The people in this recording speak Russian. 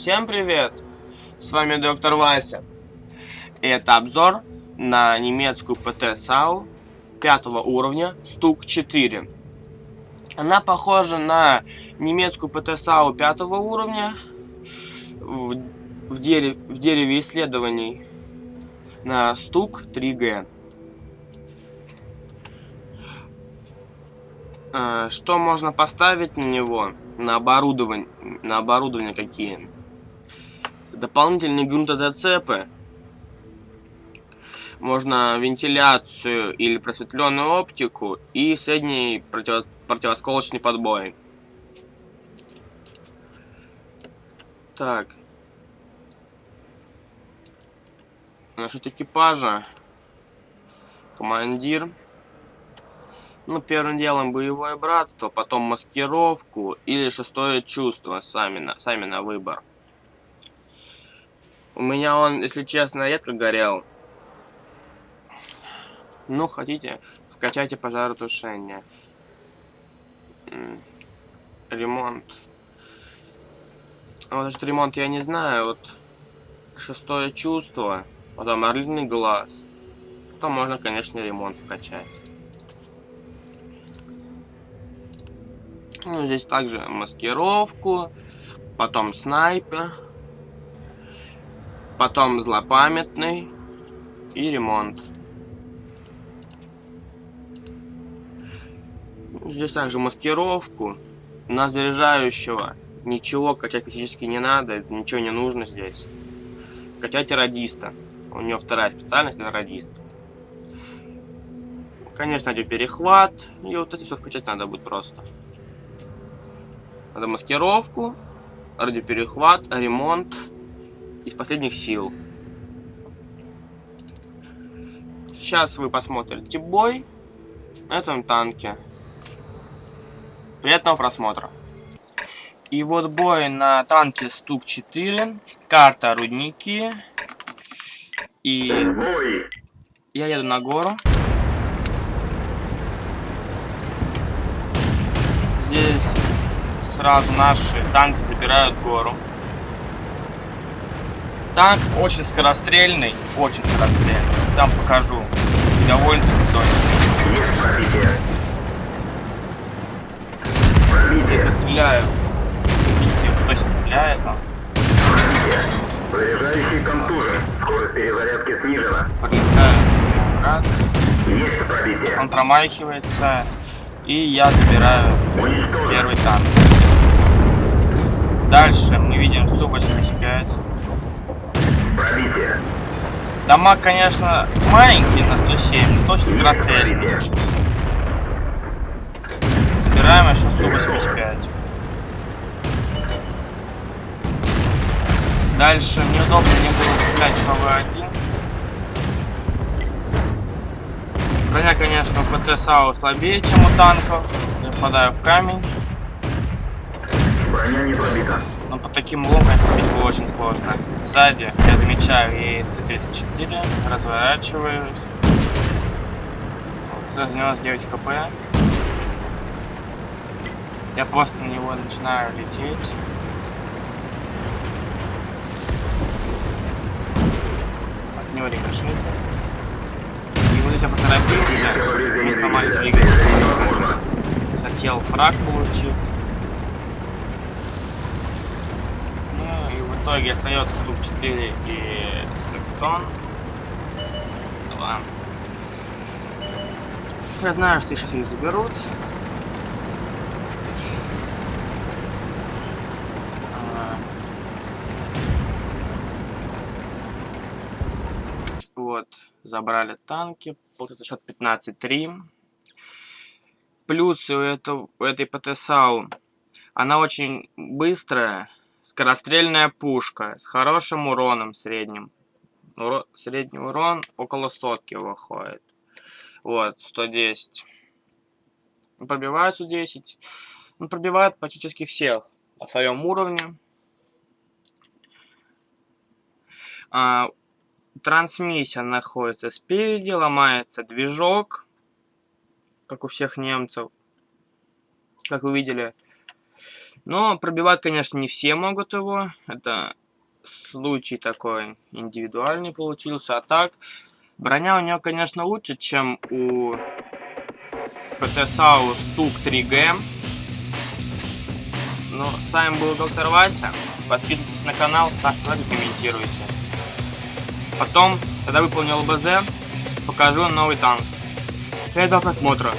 Всем привет! С вами доктор Вася. И это обзор на немецкую ПТ САУ пятого уровня Стук 4. Она похожа на немецкую ПТ САУ пятого уровня в, в, дерев, в дереве исследований на Стук 3Г. А, что можно поставить на него? На оборудование, на оборудование какие? Дополнительные грунтозацепы. Можно вентиляцию или просветленную оптику и средний против, противосколочный подбой. Так. Насчет экипажа. Командир. Ну, первым делом боевое братство, потом маскировку или шестое чувство, сами на, сами на выбор. У меня он, если честно, редко горел. Ну, хотите, вкачайте пожаротушение. Ремонт. Вот этот ремонт я не знаю, вот шестое чувство, потом орлиный глаз. Потом можно, конечно, ремонт вкачать. Ну, здесь также маскировку, потом снайпер, потом злопамятный и ремонт. Здесь также маскировку. На заряжающего ничего качать практически не надо, ничего не нужно здесь. Качайте радиста. У него вторая специальность это радист. Конечно, идет перехват. И вот это все вкачать надо будет просто. Надо маскировку, радиоперехват, ремонт из последних сил. Сейчас вы посмотрите бой на этом танке. Приятного просмотра. И вот бой на танке Стук-4. Карта Рудники. И я еду на гору. Здесь сразу наши танки забирают гору. Танк очень скорострельный, очень скорострельный. Сам покажу. Довольно-таки точно. Я сейчас стреляю. Видите, точно стреляет он. Заряжающий контужен. Скорость перезарядки снижена. Прилетаю. Есть пробитие. Он промахивается. И я забираю первый танк. Дальше мы видим Су-85. Дамаг, конечно, маленький на 107, но точно скорострельный. Забираем еще Су-85. Дальше мне удобно не было стрелять в ПВ-1. Броня, конечно, у ПТ САУ слабее, чем у танков. Я попадаю в камень. Броня не пробита. Но по таким углом пробить было очень сложно. Сзади я замечаю и Т-34, разворачиваюсь. Вот, 99 хп. Я просто на него начинаю лететь. От него рикошетит. И вот я поторопился, не сломали двигатель. Хотел фраг получить. Ну и в итоге остается штук 4 и секстон. 2. Я знаю, что их сейчас не заберут. А. Вот, забрали танки. Получается счет 15-3. Плюсы у, этого, у этой ПТСАУ. Она очень быстрая. Скорострельная пушка с хорошим уроном средним. Уро... Средний урон около сотки выходит. Вот, 110. Пробивает 110. Он пробивает практически всех по своем уровне. А, трансмиссия находится спереди, ломается движок, как у всех немцев. Как вы видели, Но пробивать, конечно, не все могут его. Это случай такой индивидуальный получился. А так, броня у него, конечно, лучше, чем у ПТ-САУ Стук 3Г. Ну, с вами был доктор Вася. Подписывайтесь на канал, ставьте лайки, комментируйте. Потом, когда выполнил БЗ, покажу новый танк. Приятного просмотра.